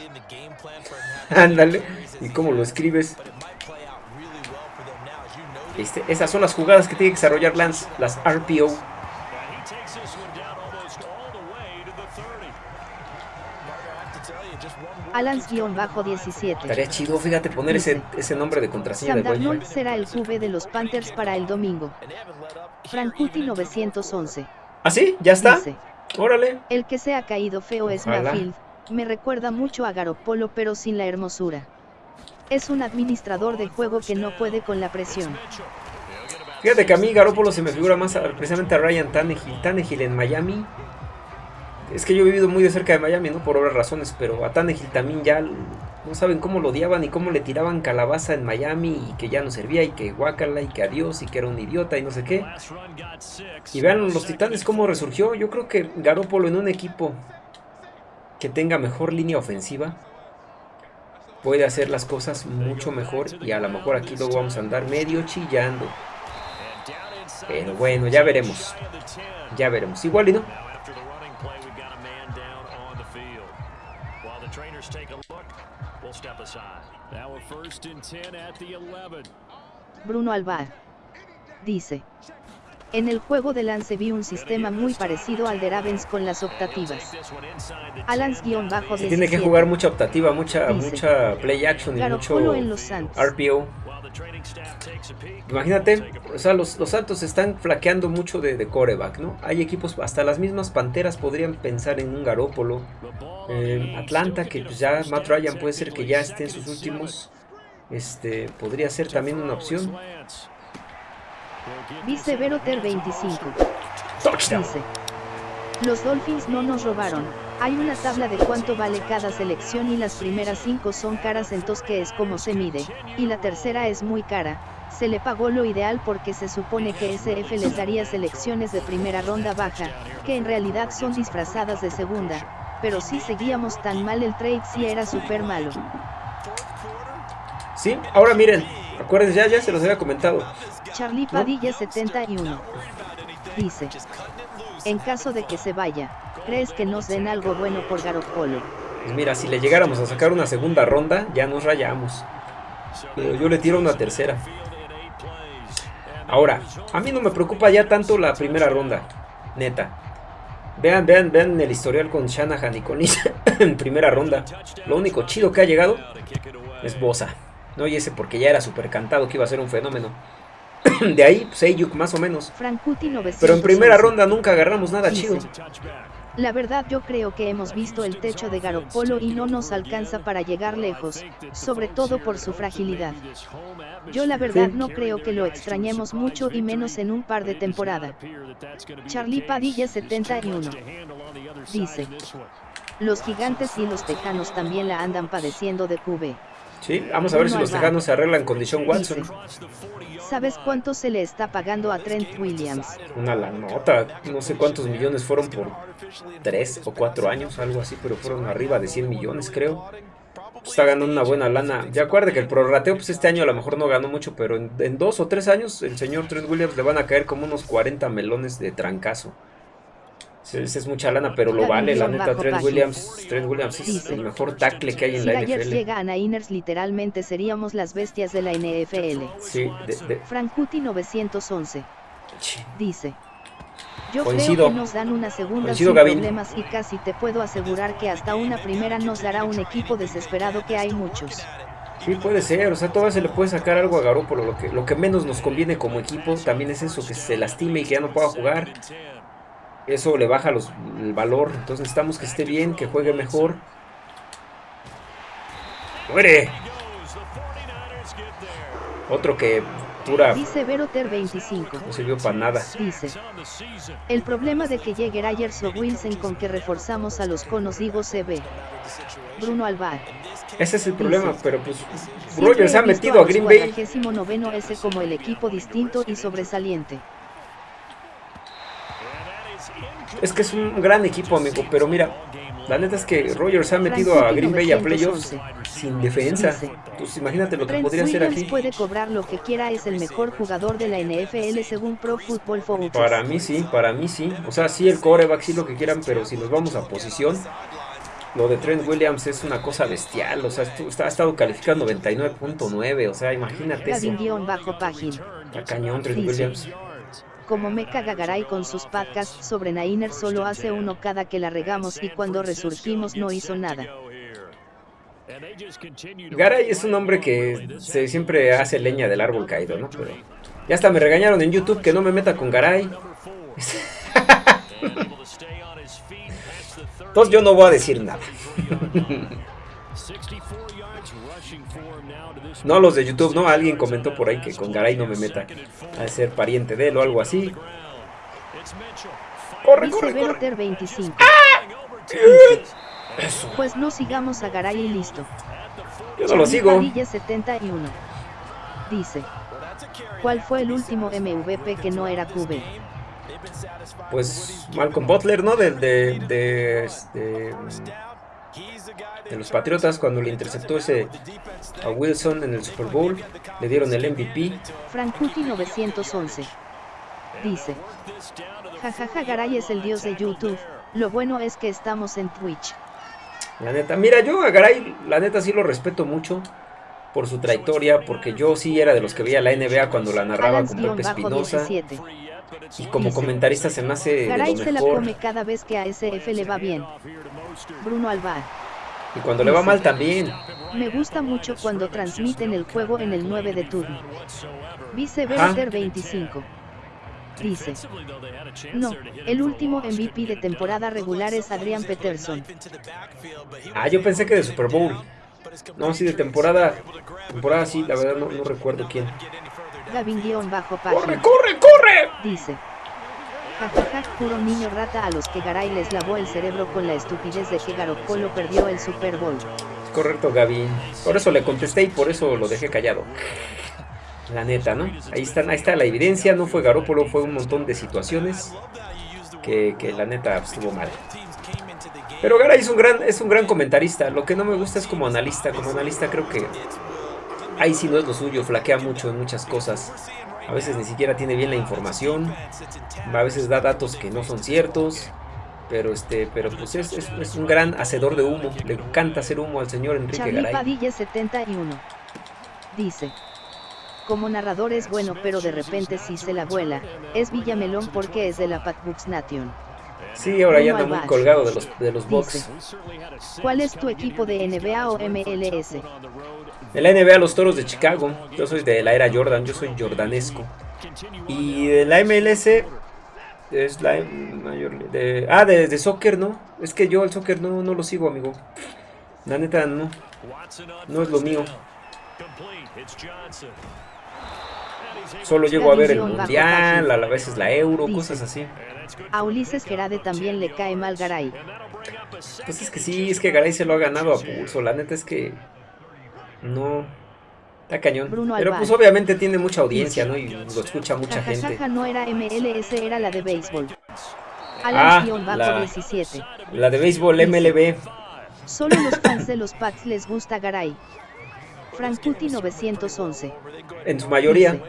Ándale. ¿Y cómo lo escribes? Este, esas son las jugadas que tiene que desarrollar Lance, las RPO. Alans-17. Estaría chido, fíjate, poner ese, ese nombre de contraseña de Darnold será el QB de los Panthers para el domingo. Frankuti 911. ¿Ah, sí? ¿Ya está? Órale. El que se ha caído feo es Mayfield, me recuerda mucho a Garoppolo pero sin la hermosura. Es un administrador de juego que no puede con la presión. Fíjate que a mí Garoppolo se me figura más precisamente a Ryan Tannehill. Tannehill en Miami. Es que yo he vivido muy de cerca de Miami, ¿no? Por otras razones, pero a Tannehill también ya no saben cómo lo odiaban y cómo le tiraban calabaza en Miami y que ya no servía y que guacala y que adiós y que era un idiota y no sé qué. Y vean los titanes cómo resurgió. Yo creo que Garoppolo en un equipo que tenga mejor línea ofensiva puede hacer las cosas mucho mejor y a lo mejor aquí luego vamos a andar medio chillando. Pero bueno, ya veremos. Ya veremos. Igual y no. Bruno Alvar dice. En el juego de Lance vi un sistema muy parecido al de Ravens con las optativas. Alans-bajo Tiene que jugar mucha optativa, mucha, mucha play action y mucho en los RPO. Imagínate, o sea, los, Santos están flaqueando mucho de, coreback, ¿no? Hay equipos, hasta las mismas Panteras podrían pensar en un Garópolo. Eh, Atlanta, que pues ya Matt Ryan puede ser que ya esté en sus últimos. Este, podría ser también una opción. Dice Veroter 25. Dice. Los Dolphins no nos robaron. Hay una tabla de cuánto vale cada selección y las primeras cinco son caras entonces que es como se mide, y la tercera es muy cara. Se le pagó lo ideal porque se supone que SF les daría selecciones de primera ronda baja, que en realidad son disfrazadas de segunda, pero si seguíamos tan mal el trade si era súper malo. Sí, ahora miren, acuérdense, ya, ya se los había comentado. Charlie Padilla 71. Dice. En caso de que se vaya, ¿crees que nos den algo bueno por Garoppolo? Pues mira, si le llegáramos a sacar una segunda ronda, ya nos rayamos. Pero yo le tiro una tercera. Ahora, a mí no me preocupa ya tanto la primera ronda, neta. Vean, vean, vean el historial con Shanahan y con *laughs* en primera ronda. Lo único chido que ha llegado es Bosa. No, y ese porque ya era súper cantado que iba a ser un fenómeno. *clears throat* de ahí, Seyuk más o menos. Pero en primera ronda nunca agarramos nada chido. La verdad yo creo que hemos visto el techo de Garoppolo y no nos alcanza para llegar lejos, sobre todo por su fragilidad. Yo la verdad no creo que lo extrañemos mucho y menos en un par de temporada. Charlie Padilla 71. Dice. Los gigantes y los tejanos también la andan padeciendo de QB. Sí, vamos a ver si los tejanos se arreglan con Dishon Watson. ¿Sabes cuánto se le está pagando a Trent Williams? Una la nota, no sé cuántos millones fueron por tres o cuatro años, algo así, pero fueron arriba de 100 millones, creo. Está ganando una buena lana. Ya acuerde que el prorrateo, pues este año a lo mejor no ganó mucho, pero en, en dos o tres años el señor Trent Williams le van a caer como unos 40 melones de trancazo. Esa es mucha lana, pero lo vale, la neta. Trent Williams, Trent Williams es el mejor tackle que hay en la NFL. Si llega a Niners, literalmente seríamos las bestias de la NFL. Sí, de, Frankuti 911. Dice. Yo creo que nos dan una segunda sin problemas y casi te puedo asegurar que hasta una primera nos dará un equipo desesperado que hay muchos. Sí, puede ser, o sea, todavía se le puede sacar algo a Garoppolo, lo que, lo que menos nos conviene como equipo también es eso, que se lastime y que ya no pueda jugar eso le baja los, el valor. Entonces necesitamos que esté bien, que juegue mejor. ¡Muere! Otro que dura. Dice Veroter 25. No sirvió para nada. Dice. El problema de que llegue Ayers o Wilson con que reforzamos a los conos digo se ve. Bruno Alvar. Ese es el problema, pero pues Rogers ha metido a Green Bay. noveno ese como el equipo distinto y sobresaliente. Es que es un gran equipo, amigo, pero mira, la neta es que Rogers ha metido a Green Bay a playoffs sin defensa. Pues imagínate lo que podría hacer aquí. puede cobrar lo que quiera, es el mejor jugador de la NFL según Pro Football Focus. Para mí sí, para mí sí. O sea, sí el coreback, sí lo que quieran, pero si nos vamos a posición, lo de Trent Williams es una cosa bestial. O sea, ha estado calificado 99.9. O sea, imagínate eso. bajo página. La cañón Trent Williams como Mecha Gagaray con sus podcasts sobre Nainer solo hace uno cada que la regamos y cuando resurgimos no hizo nada. Garay es un hombre que se siempre hace leña del árbol caído, ¿no? Pero ya hasta me regañaron en YouTube que no me meta con Garay. *laughs* Entonces yo no voy a decir nada. *laughs* no los de YouTube, ¿no? Alguien comentó por ahí que con Garay no me meta a ser pariente de él o algo así. Corre, corre, corre. 25. Pues no sigamos a Garay y listo. Yo no lo sigo. 71. Dice. ¿Cuál fue el último MVP que no era QB? Pues Malcolm Butler, ¿no? De, de, de, este, de, los Patriotas cuando le interceptó ese a Wilson en el Super Bowl, le dieron el MVP. Frankuti 911 dice, jajaja Garay es el dios de YouTube, lo bueno es que estamos en Twitch. La neta, mira, yo a Garay, la neta sí lo respeto mucho por su trayectoria, porque yo sí era de los que veía la NBA cuando la narraba con Pepe Espinosa. Y como comentarista se me hace Garay se la come cada vez que a SF le va bien. Bruno Alvar. Y cuando le va mal también. Me gusta mucho cuando transmiten el juego en el 9 de turno. Vice 25 dice. No, el último MVP de temporada regular es Adrian Peterson. Ah, yo pensé que de Super Bowl. No, sí, de temporada. Temporada sí, la verdad no, recuerdo quién. Gavin-bajo ¡Corre, corre, corre! Dice. Jajaja, puro niño rata a los que Garay les lavó el cerebro con la estupidez de que Garoppolo perdió el Super Bowl. Correcto, Gavin. Por eso le contesté y por eso lo dejé callado. La neta, ¿no? Ahí, están, ahí está la evidencia, no fue Garópolo, fue un montón de situaciones que, la neta estuvo mal. Pero Garay es un, gran, es un gran comentarista, lo que no me gusta es como analista, como analista creo que ahí sí no es lo suyo, flaquea mucho en muchas cosas. A veces ni siquiera tiene bien la información, a veces da datos que no son ciertos, pero este pero pues es, es, un gran hacedor de humo, le encanta hacer humo al señor Enrique Garay. Padilla 71 dice como narrador es bueno pero de repente si se la vuela, es Villamelón porque es de la Patbooks Nation. Sí, ahora ya anda muy colgado de los, de los box. ¿Cuál es tu equipo de NBA o MLS? De la NBA los Toros de Chicago. Yo soy de la era Jordan, yo soy jordanesco. Y de la MLS es la mayor de ah de, de, soccer, ¿no? Es que yo el soccer no, no lo sigo, amigo. La neta no. No es lo mío. Solo llego a ver el mundial, a veces la euro, cosas así. A Ulises Gerade también le cae mal Garay. Pues es que sí, es que Garay se lo ha ganado a pulso. La neta es que no. Está cañón. Pero pues obviamente tiene mucha audiencia, ¿no? Y lo escucha mucha gente. no era MLS, era la de béisbol. Ah, la, la de béisbol MLB. Solo los fans de los Pats les gusta Garay. Frankuti 911. En su mayoría.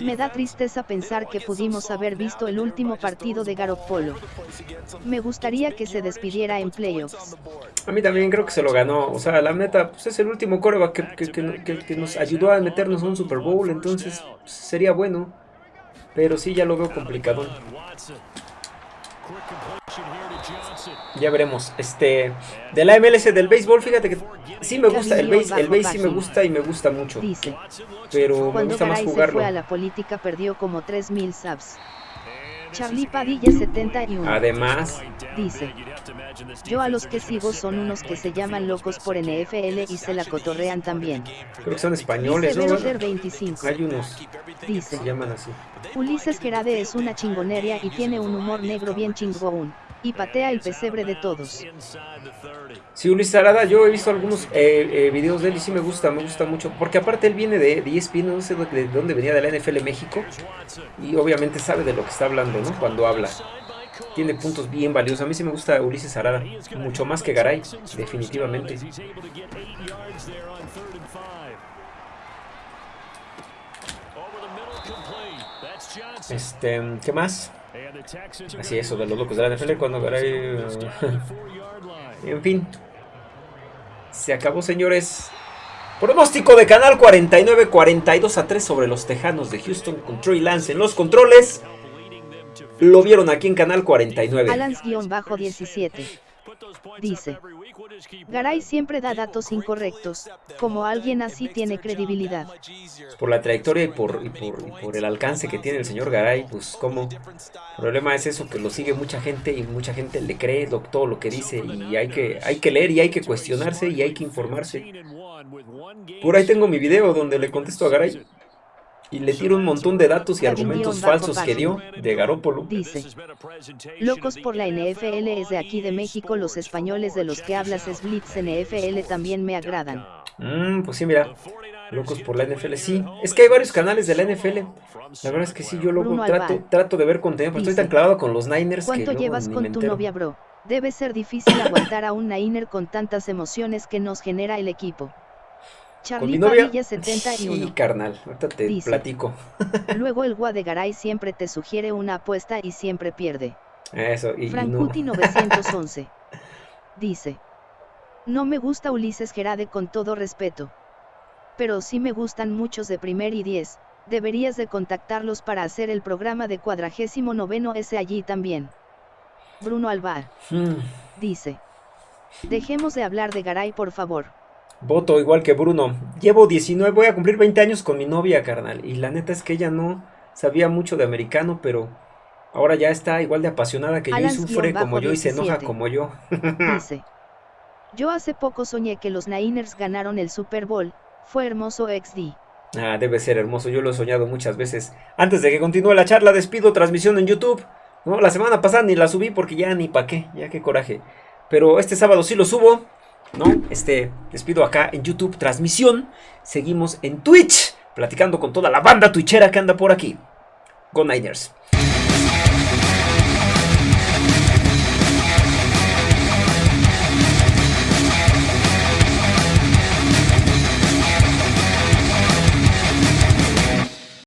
Me da tristeza pensar que pudimos haber visto el último partido de Garoppolo. Me gustaría que se despidiera en playoffs. A mí también creo que se lo ganó. O sea, la meta pues es el último coreback que, que, nos ayudó a meternos a un Super Bowl. Entonces pues, sería bueno. Pero sí, ya lo veo complicado. Ya veremos. Este, de la MLS del béisbol, fíjate que sí me gusta el béis, el béis sí me gusta y me gusta mucho. pero me gusta más jugarlo. fue a la política perdió como 3000 subs. Charlie Padilla 71. Además, dice, yo a los que sigo son unos que se llaman locos por NFL y se la cotorrean también. Creo que son españoles, ¿no? 25. Hay unos dice, se llaman así. Ulises Gerade es una chingonería y tiene un humor negro bien chingón y patea el pesebre de todos. Sí, Ulises Arada, yo he visto algunos eh, eh, videos de él y sí me gusta, me gusta mucho, porque aparte él viene de, de ESPN, no sé de dónde venía, de la NFL México, y obviamente sabe de lo que está hablando, ¿no? Cuando habla. Tiene puntos bien valiosos. A mí sí me gusta Ulises Arada, mucho más que Garay, definitivamente. Este, ¿qué más? Así eso, de los locos de la NFL cuando *laughs* en fin. Se acabó, señores. Pronóstico de Canal 49, 42 a 3 sobre los Tejanos de Houston con Trey Lance en los controles. Lo vieron aquí en Canal 49. Alans-17. Dice. Garay siempre da datos incorrectos, como alguien así tiene credibilidad. Por la trayectoria y por, el alcance que tiene el señor Garay, pues como... El problema es eso, que lo sigue mucha gente y mucha gente le cree todo lo que dice y hay que, hay que leer y hay que cuestionarse y hay que informarse. Por ahí tengo mi video donde le contesto a Garay y le tiro un montón de datos y argumentos falsos que dio de Garópolo. Dice, locos por la NFL es de aquí de México, los españoles de los que hablas es Blitz NFL también me agradan. Mm, pues sí, mira, locos por la NFL, sí. Es que hay varios canales de la NFL. La verdad es que sí, yo luego trato, trato de ver contenido, pero estoy tan clavado con los Niners ¿Cuánto llevas con tu novia, bro? Debe ser difícil aguantar a un Niner con tantas emociones que nos genera el equipo. Charlie Padilla 71. Sí, carnal, ahorita te platico. *laughs* luego el Guadegaray siempre te sugiere una apuesta y siempre pierde. Eso, y Frankuti 911. *laughs* Dice. No me gusta Ulises Gerade con todo respeto. Pero sí me gustan muchos de primer y diez, deberías de contactarlos para hacer el programa de cuadragésimo noveno S allí también. Bruno Alvar. Hmm. Dice. Dejemos de hablar de Garay por favor. Voto igual que Bruno. Llevo 19, voy a cumplir 20 años con mi novia, carnal. Y la neta es que ella no sabía mucho de americano, pero ahora ya está igual de apasionada que yo y sufre como yo y se enoja como yo. Dice. Yo hace poco soñé que los Niners ganaron el Super Bowl. Fue hermoso XD. Ah, debe ser hermoso. Yo lo he soñado muchas veces. Antes de que continúe la charla, despido transmisión en YouTube. No, la semana pasada ni la subí porque ya ni pa' qué. Ya qué coraje. Pero este sábado sí lo subo. ¿No? Este, despido acá en YouTube, transmisión. Seguimos en Twitch, platicando con toda la banda twitchera que anda por aquí. Go Niners.